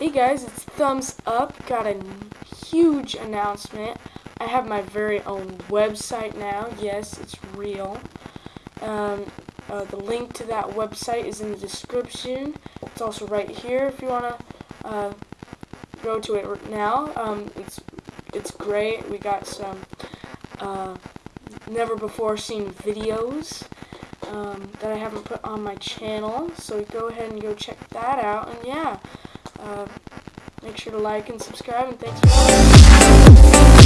Hey guys, it's Thumbs Up. Got a huge announcement. I have my very own website now. Yes, it's real. Um, uh, the link to that website is in the description. It's also right here if you want to uh, go to it now. Um, it's it's great. We got some uh, never before seen videos um, that I haven't put on my channel. So go ahead and go check that out. And yeah. Uh, make sure to like and subscribe, and thanks for watching.